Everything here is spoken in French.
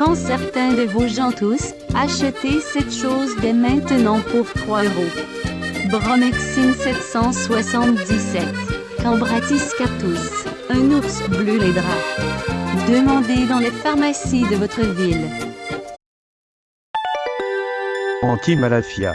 Quand certains de vos gens tous, achetez cette chose dès maintenant pour 3 euros. Bromexine 777. Cambratiscatus. Un ours bleu les draps. Demandez dans les pharmacies de votre ville. Anti-Malafia.